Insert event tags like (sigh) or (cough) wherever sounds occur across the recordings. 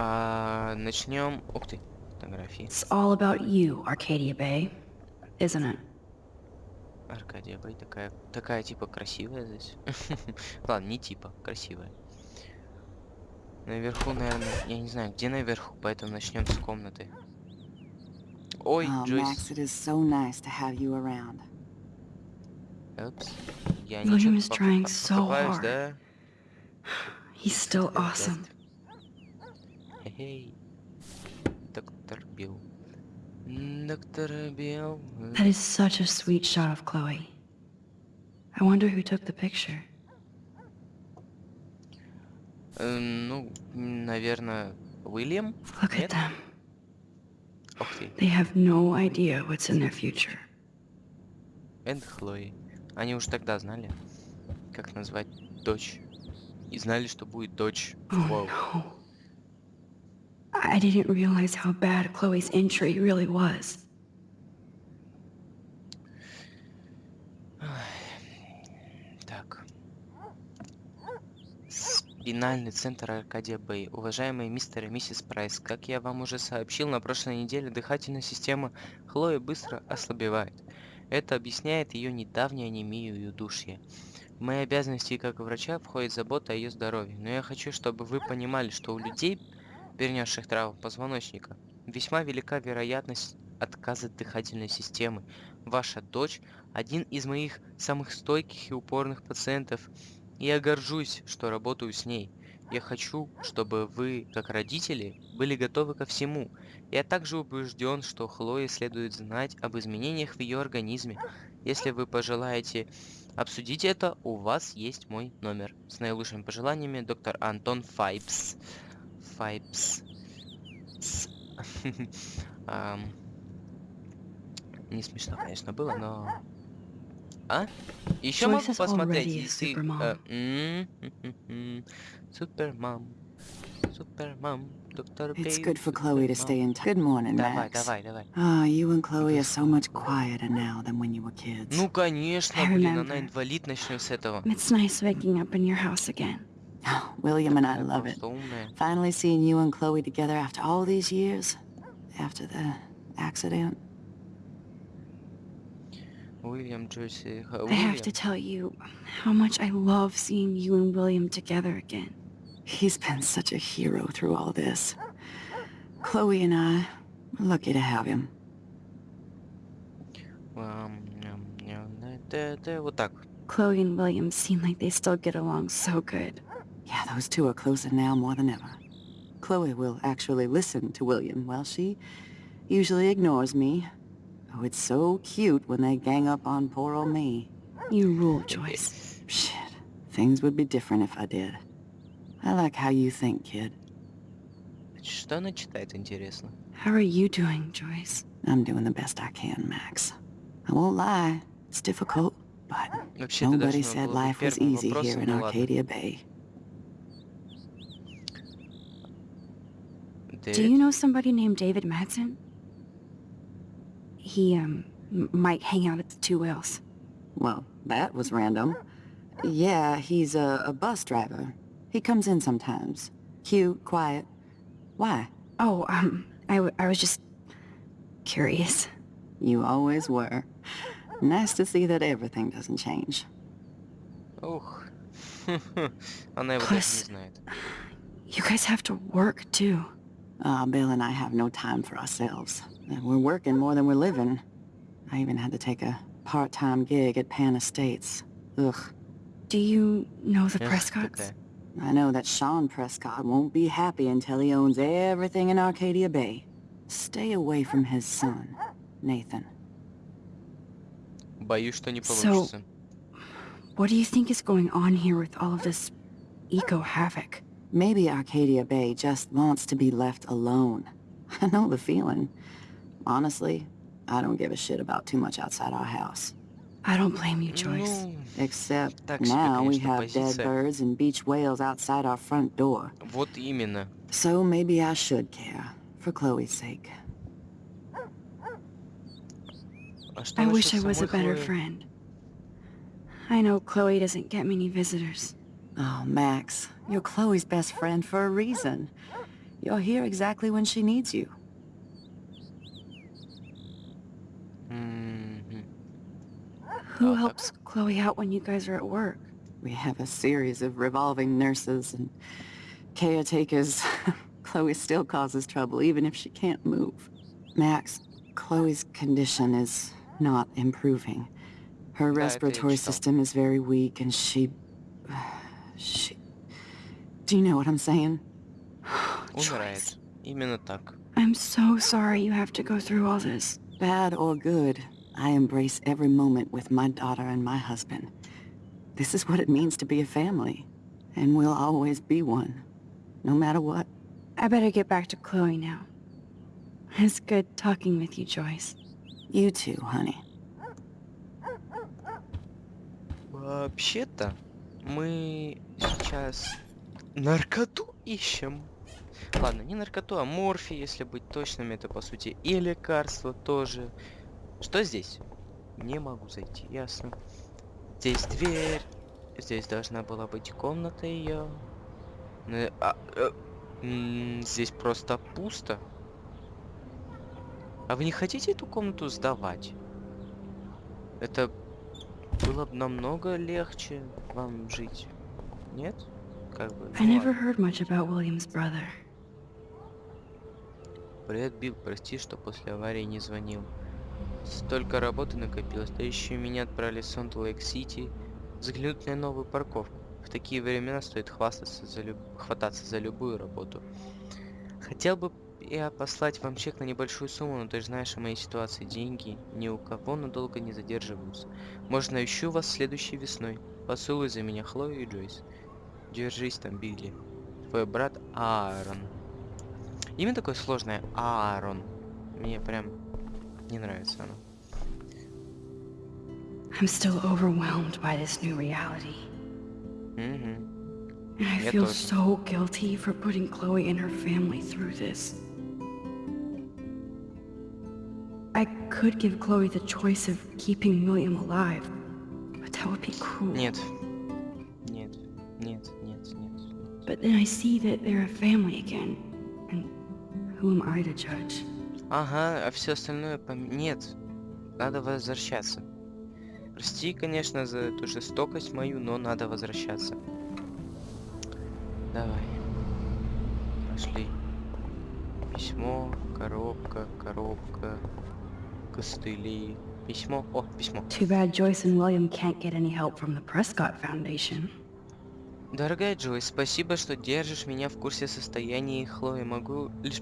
А, начнем. Ух ты, фотографии. It's all about you, Arcadia Bay, isn't it? Аркадия Бэй такая, такая типа красивая здесь. (laughs) Ладно, не типа, красивая. Наверху, наверное, я не знаю, где наверху, поэтому начнем с комнаты. Ой, Oh, Джойс. Max, it is so nice to have you around. Упс. Я ничего is trying so hard. да? He's still awesome. Хе-хей. Доктор Билл. Доктор Билл. That is such a sweet shot of Chloe. I wonder who took the picture. э, Ну, наверное, Уильям? Look at them. Ух ты. They have no idea what's in their future. Энд Хлои. Они уж тогда знали, как назвать дочь. И знали, что будет дочь. Oh no. I didn't realize how bad Chloe's injury really was. Так. Спинальный центр Аркадия Бэй. Уважаемые мистер и миссис Прайс, как я вам уже сообщил, на прошлой неделе дыхательная система Хлои быстро ослабевает. Это объясняет ее недавнее анемию и удушье. В мои обязанности как врача входит забота о ее здоровье, но я хочу, чтобы вы понимали, что у людей, перенесших травму позвоночника, весьма велика вероятность отказа дыхательной системы. Ваша дочь – один из моих самых стойких и упорных пациентов, и я горжусь, что работаю с ней. Я хочу, чтобы вы, как родители, были готовы ко всему. Я также убежден, что Хлое следует знать об изменениях в ее организме. Если вы пожелаете обсудить это, у вас есть мой номер. С наилучшими пожеланиями, доктор Антон Файбс. Файбс. С. (laughs) Ам. Не смешно, конечно, было, но... А? Еще Joyce могу is посмотреть, already a если... supermom. э, м, м, м, м. Супермам. Супермам. Доктор It's Бей, good for Chloe to stay in touch. Good morning, Давай, Max. давай, давай. Ah, you and Chloe are so much quieter now than when you were kids. Ну, конечно, I блин, она remember. инвалид, начнем с этого. It's nice waking up in your house again. Oh, (sighs) William and I love it. Finally seeing you and Chloe together after all these years. After the accident. William, I have to tell you how much I love seeing you and William together again. He's been such a hero through all this. Chloe and I are lucky to have him. Chloe and William seem like they still get along so good. Yeah, those two are closer now more than ever. Chloe will actually listen to William while she usually ignores me. Oh, it's so cute when they gang up on poor old me. You rule, Joyce. Shit, things would be different if I did. I like how you think, kid. Что она читает, интересно? How are you doing, Joyce? I'm doing the best I can, Max. I won't lie, it's difficult, but Вообще-то nobody должно said было быть life was первым easy here вопросом, in ну ладно. Arcadia Bay. Did... Do you know somebody named David Madsen? He, um, might hang out at the Two Wells. Well, that was random. Yeah, he's a, a bus driver. He comes in sometimes. Cute, quiet. Why? Oh, um, I, I was just curious. You always were. Nice to see that everything doesn't change. Oh. (laughs) Plus, you guys have to work too. Ah, Bill and I have no time for ourselves. And We're working more than we're living. I even had to take a part-time gig at Pan Estates. Ugh. Do you know the Эх, Prescotts? такая. I know that Sean Prescott won't be happy until he owns everything in Arcadia Bay. Stay away from his son, Nathan. Боюсь, что не So- получится. What do you think is going on here with all of this eco-havoc? Maybe Arcadia Bay just wants to be left alone. (laughs) I know the feeling. Honestly, I don't give a shit about too much outside our house. I don't blame you, Joyce. Ну, Except Так себе, now we конечно, have dead позиция. birds and beach whales outside our front door. вот именно. So maybe I should care, for Chloe's sake. А что I насчет wish I was a самой better Хлои? friend. I know Chloe doesn't get many visitors. Oh, Max, you're Chloe's best friend for a reason. You're here exactly when she needs you. Mm-hmm. Who helps Chloe out when you guys are at work? We have a series of revolving nurses and caretakers. (laughs) Chloe still causes trouble, even if she can't move. Max, Chloe's condition is not improving. Her respiratory system is very weak, and she She... Do you know what I'm saying? (sighs) Joyce, Умирает. Именно так. I'm so sorry you have to go through all this. Bad or good, I embrace every moment with my daughter and my husband. This is what it means to be a family. And we'll always be one. No matter what. I better get back to Chloe now. It's good talking with you, Joyce. You too, honey. Вообще-то мы сейчас наркоту ищем. Ладно, не наркоту, а морфи, если быть точным, это по сути и лекарство тоже. Что здесь? Не могу зайти, ясно. Здесь дверь. Здесь должна была быть комната ее. здесь просто пусто. А вы не хотите эту комнату сдавать? Это было бы намного легче вам жить. Нет? Как бы. I ну never ладно. heard much about William's brother. Привет, Билл, прости, что после аварии не звонил. Столько работы накопилось, да еще меня отправили в Сонт-Лейк-Сити взглянуть на новую парковку. В такие времена стоит хвастаться за люб... хвататься за любую работу. Хотел бы я послать вам чек на небольшую сумму, но ты же знаешь о моей ситуации. Деньги ни у кого надолго не задерживаются. Может, навещу вас следующей весной. Поцелуй за меня, Хлою и Джойс. Держись там, Билли. Твой брат Аарон. Имя такое сложное. Аарон. Мне прям не нравится оно. I'm still overwhelmed by this new reality. Мгм. And I feel so guilty for putting Chloe and her family through this. Could give Chloe the choice of keeping William alive, but that would be cruel. Нет. Нет. Нет, нет, нет. But then I see that they're a family again, and who am I to judge? Ага, а все остальное пом... Нет. Надо возвращаться. Прости, конечно, за эту жестокость мою, но надо возвращаться. Давай. Пошли. Письмо, коробка, коробка, костыли. Письмо. О, письмо. Too bad Joyce and William can't get any help from the Prescott Foundation. Дорогая Джой, спасибо, что держишь меня в курсе состояния Хлои. Могу лишь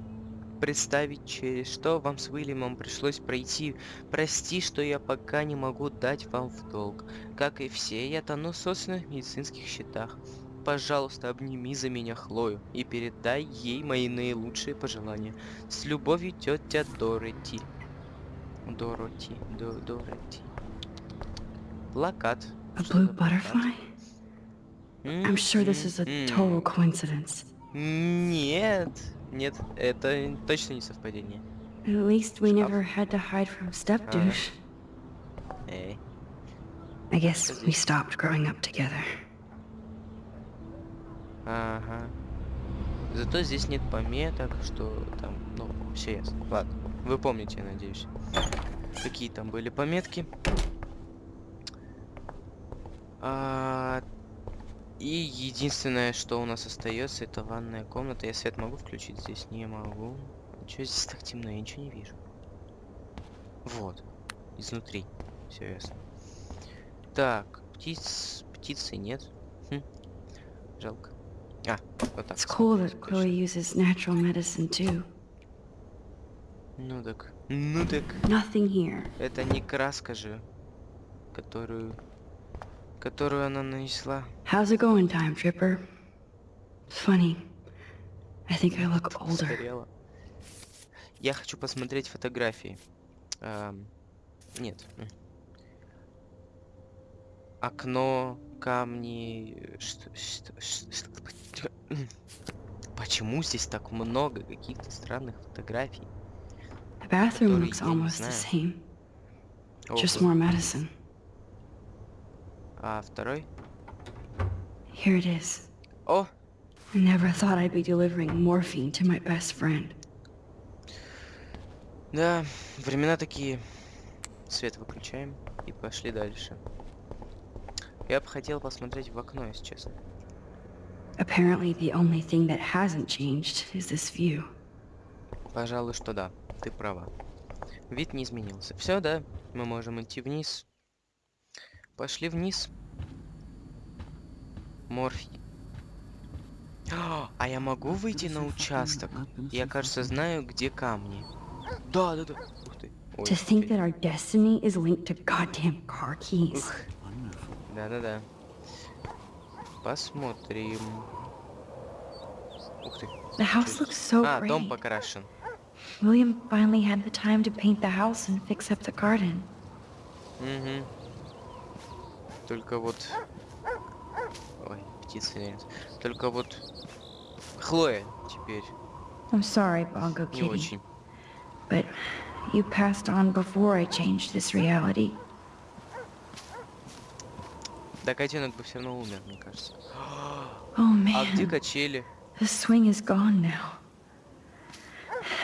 представить, через что вам с Уильямом пришлось пройти. Прости, что я пока не могу дать вам в долг. Как и все, я тону в собственных медицинских счетах. Пожалуйста, обними за меня Хлою и передай ей мои наилучшие пожелания. С любовью, тетя Дороти. Дороти, До, Дороти. Плакат. A blue butterfly? I'm sure this is a total coincidence. Нет, нет, это точно не совпадение. At least we never had to hide from stepdouche. Эй, I guess we stopped growing up together. ага. Зато здесь нет пометок, что там, ну, все ясно. Ладно, вы помните, я надеюсь. Какие там были пометки. А, и единственное, что у нас остается, это ванная комната. Я свет могу включить здесь? Не могу. Чё здесь так темно? Я ничего не вижу. Вот. Изнутри. Все ясно. Так, птиц... Птицы нет. Хм. Жалко. А, вот так. It's cool that. Chloe uses natural medicine too. Ну так. Ну так. Nothing here. Это не краска же, которую... Которую она нанесла. How's it going, Time Tripper? Funny. I think I look older. Старела. Я хочу посмотреть фотографии. Ам, нет. Окно, камни. Что, что, что- что-. (laughs) Почему здесь так много каких-то странных фотографий? The bathroom Который looks я не almost the знаю. same. Just Ого. more medicine. А второй? Here it is. О, I never thought I'd be delivering morphine to my best friend. Да, времена такие. Свет выключаем и пошли дальше. Я бы хотел посмотреть в окно, если честно. Apparently, the only thing that hasn't changed is this view. Пожалуй, что да, ты права. Вид не изменился. Все, да, мы можем идти вниз. Пошли вниз. Морфий. А, я могу выйти на участок? Я, кажется, знаю, где камни. Да, да, да. Ух ты. Ой, To think that our destiny is linked to goddamn car keys. Да-да-да. Посмотрим. Ух ты. The house looks so А, дом great. покрашен. William finally had the time to paint the house and fix up the garden. Угу. Только вот... Ой, птицы нет. Только вот... Хлоя теперь I'm sorry, Bongo не Kitty, очень. but you passed on before I changed this reality. Да котенок бы все равно умер, мне кажется. Oh (gasps) А где man, качели? the swing is gone now.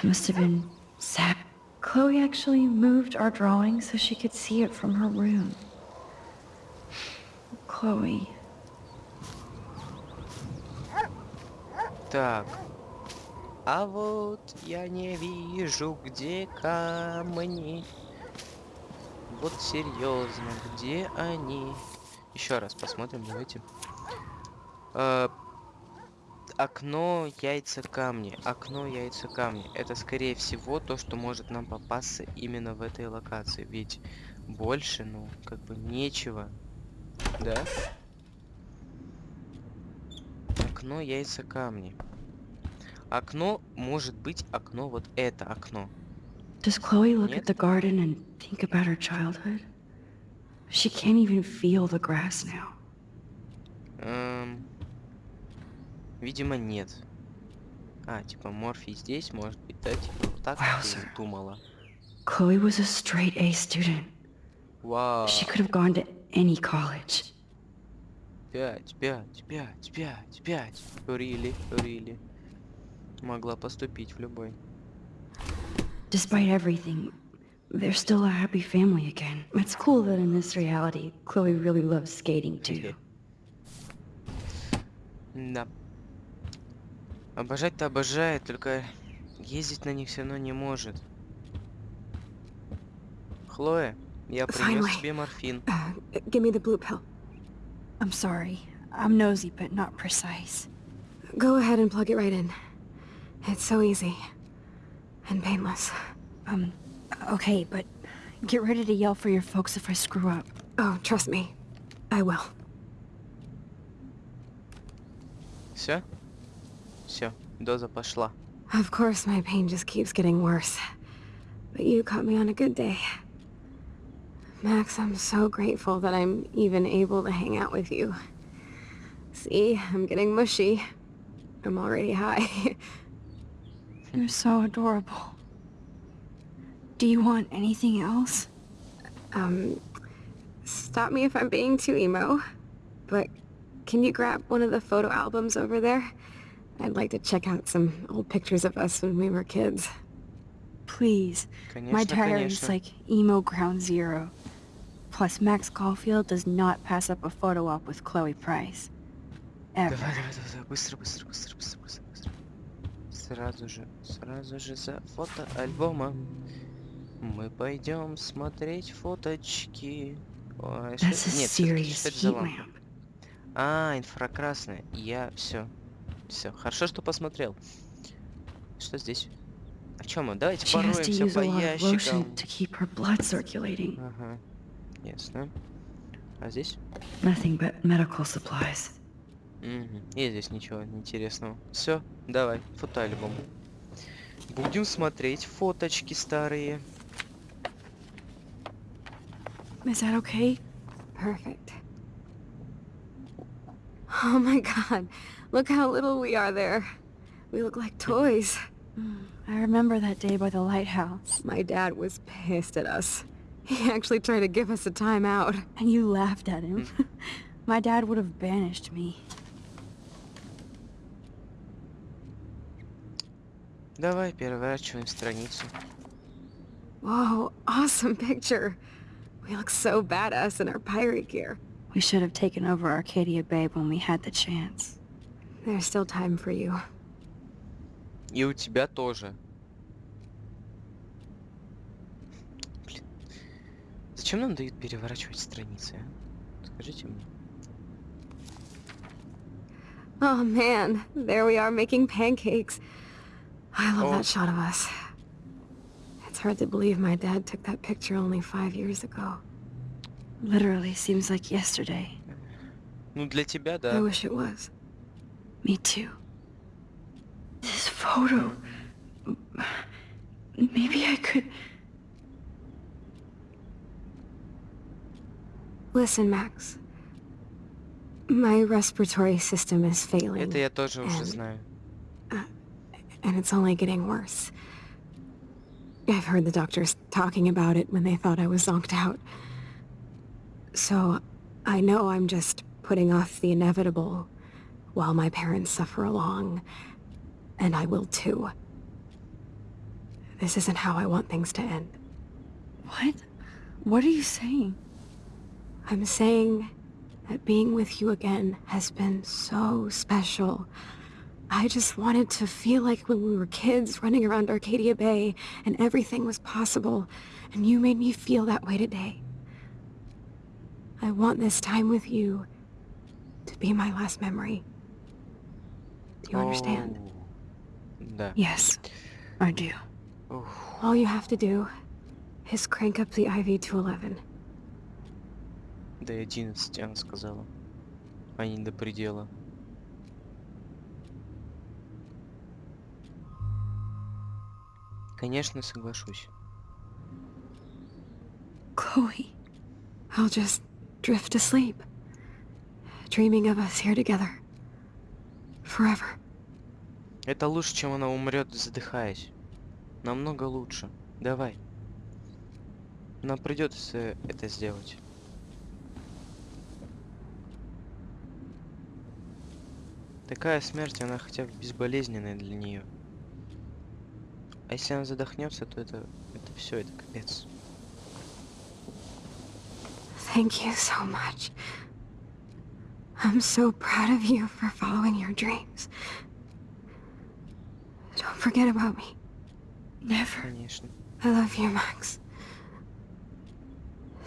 Must have been sad. Chloe actually moved our drawing so she could see it from her room. Chloe. Так. А вот я не вижу, где камни. Вот серьезно, где они? Еще раз посмотрим, давайте. Э, окно, яйца, камни. Окно, яйца, камни. Это скорее всего то, что может нам попасться именно в этой локации. Ведь больше, ну, как бы нечего. Да? Окно, яйца, камни. Окно может быть окно, вот это окно. Does Chloe look Нет. at the garden and think about her childhood? She can't even feel the grass now. Эм, видимо, нет. А, типа Морфий здесь, может быть, да? Типа вот так Вау, ты думала. Chloe was a straight A student. Вау. She could have gone to any college. Пять, пять, пять, пять, пять. Рили, рили. Могла поступить в любой. Despite everything, they're still a happy family again. It's cool that in this reality, Chloe really loves skating too. Да. Обожать-то обожает, только ездить на них все равно не может. Хлоя, я принес тебе морфин. Uh, give me the blue pill. I'm sorry. I'm nosy, but not precise. Go ahead and plug it right in. It's so easy. And painless. Um, okay, but get ready to yell for your folks if I screw up. Oh, trust me. I will. Все? Все, доза пошла. Of course, my pain just keeps getting worse. But you caught me on a good day. Max, I'm so grateful that I'm even able to hang out with you. See, I'm getting mushy. I'm already high. (laughs) You're so adorable. Do you want anything else? um, stop me if I'm being too emo, but can you grab one of the photo albums over there? I'd like to check out some old pictures of us when we were kids. Please. Конечно, My diary is конечно. like emo ground zero. Plus, Max Caulfield does not pass up a photo op with Chloe Price. Ever. Давай, давай, давай, давай, быстро, быстро, быстро, быстро, быстро, быстро. Сразу же, сразу же за фотоальбомом. Мы пойдем смотреть фоточки. Ой, что That's это- a Нет, всё-таки serious что это за heat лампа? lamp. А, инфракрасная. Я все. Все. Хорошо, что посмотрел. Что здесь? А чем мы? Давайте пороемся по ящикам. Ага. Ясно. А здесь? Nothing but medical supplies. Мгм. И здесь ничего интересного. Все, давай, фотоальбом. Будем смотреть фоточки старые. Is that okay? Perfect. Oh my god, look how little we are there. We look like toys. I remember that day by the lighthouse. My dad was pissed at us. He actually tried to give us a timeout. And you laughed at him. (laughs) My dad would have banished me. Давай переворачиваем страницу. Whoa, awesome picture. We look so badass in our pirate gear. We should have taken over Arcadia Bay when we had the chance. There's still time for you. И у тебя тоже. Блин. Зачем нам дают переворачивать страницы, а? Скажите мне. Oh man, there we are making pancakes. I love Oh. that shot of us. It's hard to believe my dad took that picture only five years ago. Literally seems like yesterday. Ну, для тебя, I да. wish it was. Me too. This photo... Maybe I could... Listen, Max. My respiratory system is failing, Это я тоже уже and- знаю. and it's only getting worse. I've heard the doctors talking about it when they thought I was zonked out. So, I know I'm just putting off the inevitable while my parents suffer along, and I will too. This isn't how I want things to end. What? What are you saying? I'm saying that being with you again has been so special. I just wanted to feel like when we were kids running around Arcadia Bay and everything was possible, and you made me feel that way today. I want this time with you to be my last memory. Do you understand? Оу. Да. Yes, I do. Ух. All you have to do is crank up the IV to 11. До 11 она сказала. А не до предела. Конечно, соглашусь. Chloe. I'll just drift asleep, dreaming of us here together. Forever. Это лучше, чем она умрет, задыхаясь. Намного лучше. Давай. Нам придется это сделать. Такая смерть, она хотя бы безболезненная для нее. А если она задохнется, то это, это все, это капец. Thank you so much. I'm so proud of you for following your dreams. Don't forget about me. Never. Конечно. I love you, Max.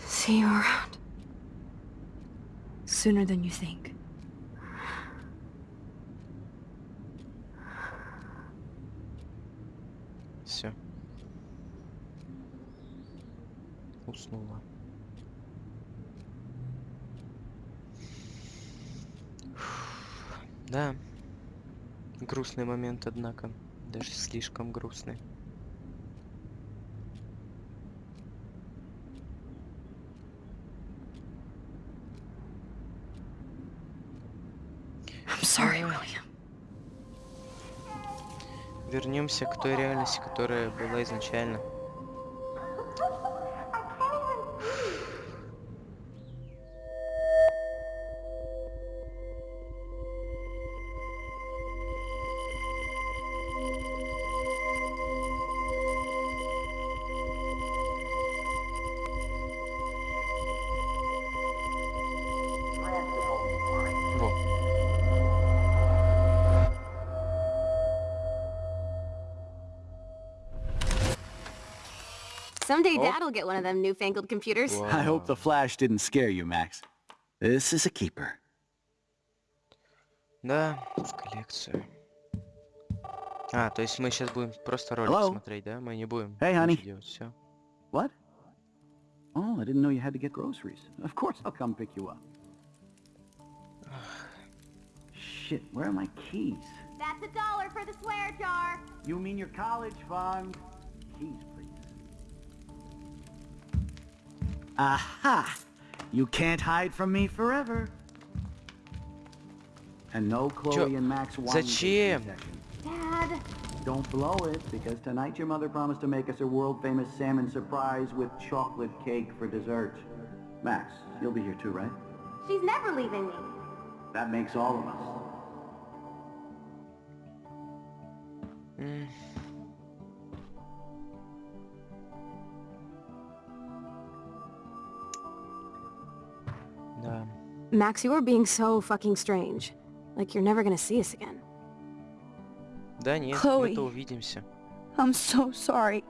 See you around. Sooner than you think. Все. Уснула. Да. Грустный момент, однако. Даже слишком грустный. Sorry. Вернемся к той реальности, которая была изначально. Someday Oh. Dad'll get one of them newfangled computers. I hope the Вау. flash didn't scare you, Max. This is a keeper. Да, в коллекцию. А, то есть мы сейчас будем просто ролик Hello? смотреть, да? Мы не будем Hey, honey. ничего делать, все. What? Oh, I didn't know you had to get groceries. Of course I'll come pick you up. Shit, where are my keys? That's a dollar for the swear jar. You mean your college fund? Keys, Aha! You can't hide from me forever. And no Chloe Чё? and Max wine Зачем? tasting session. Dad, Don't blow it, because tonight your mother promised to make us a world-famous salmon surprise with chocolate cake for dessert. Max, you'll be here too, right? she's never leaving me. That makes all of us. М, Max, you are being so fucking strange. Like you're never gonna see us again. Да нет, Chloe. мы-то увидимся. I'm so sorry.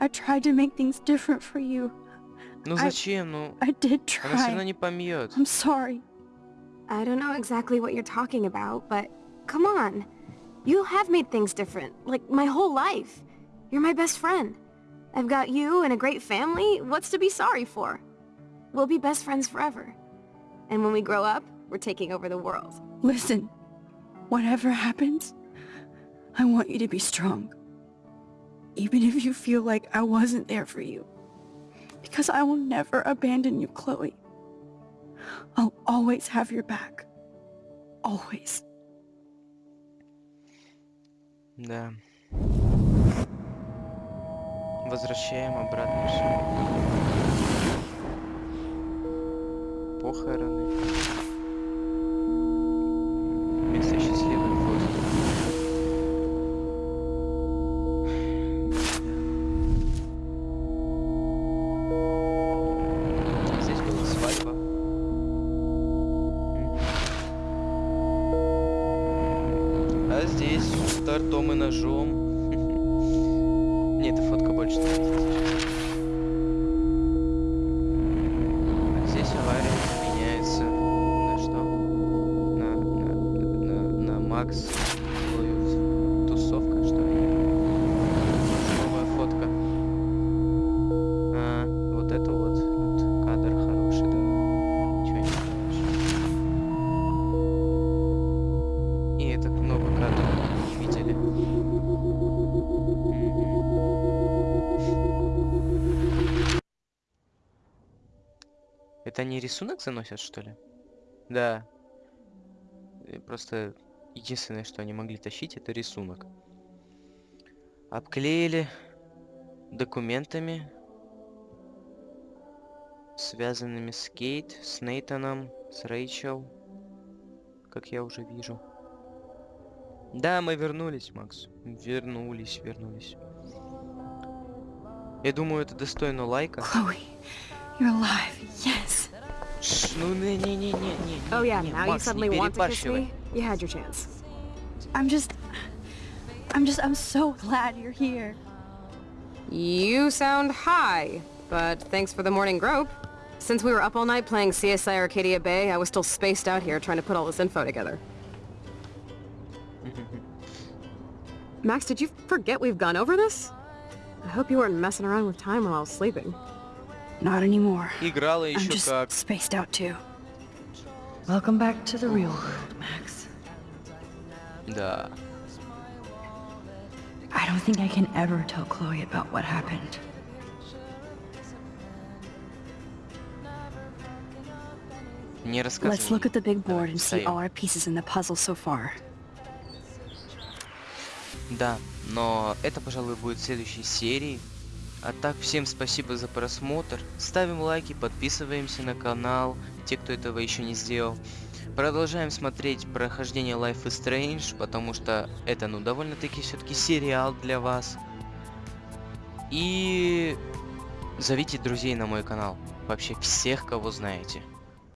I tried to make things different for you. Ну I- зачем? Ну, I did она все равно try. не помьет. I'm sorry. I don't know exactly what you're talking about, but come on. You have made things different, like my whole life. You're my best friend. I've got you and a great family. What's to be sorry for? We'll be best friends forever. And when we grow up, we're taking over the world. Listen, whatever happens, I want you to be strong. Even if you feel like I wasn't there for you. Because I will never abandon you, Chloe. I'll always have your back. Always. Да. Возвращаем обратно все. Похороны. Место счастливой Макс. Тусовка, что ли? Новая фотка. А, вот это вот, вот кадр хороший, да. Ничего не скажешь. И это много кадров не видели. Это они рисунок заносят, что ли? Да. Просто единственное, что они могли тащить, это рисунок. Обклеили документами, связанными с Кейт, с Нейтаном, с Рэйчел, как я уже вижу. Да, мы вернулись, Макс. Вернулись, вернулись. Я думаю, это достойно лайка. Chloe, you're alive. Yes. Ш, ну не-не-не-не-не. Oh yeah, Макс, не перебарщивай. You had your chance. I'm just... I'm just... I'm so glad you're here. You sound high, but thanks for the morning grope. Since we were up all night playing CSI Arcadia Bay, I was still spaced out here trying to put all this info together. (laughs) Max, did you forget we've gone over this? I hope you weren't messing around with time while I was sleeping. Not anymore. I'm just spaced out too. Welcome back to the real world, Max. Да. I don't think I can ever tell Chloe about what happened. Let's look at the big board and see all our pieces in the puzzle so far. Да, но это, пожалуй, будет в следующей серии. А так, всем спасибо за просмотр. Ставим лайки, подписываемся на канал, те, кто этого еще не сделал. Продолжаем смотреть прохождение Life is Strange, потому что это, ну, довольно-таки все-таки сериал для вас. И зовите друзей на мой канал. Вообще всех, кого знаете.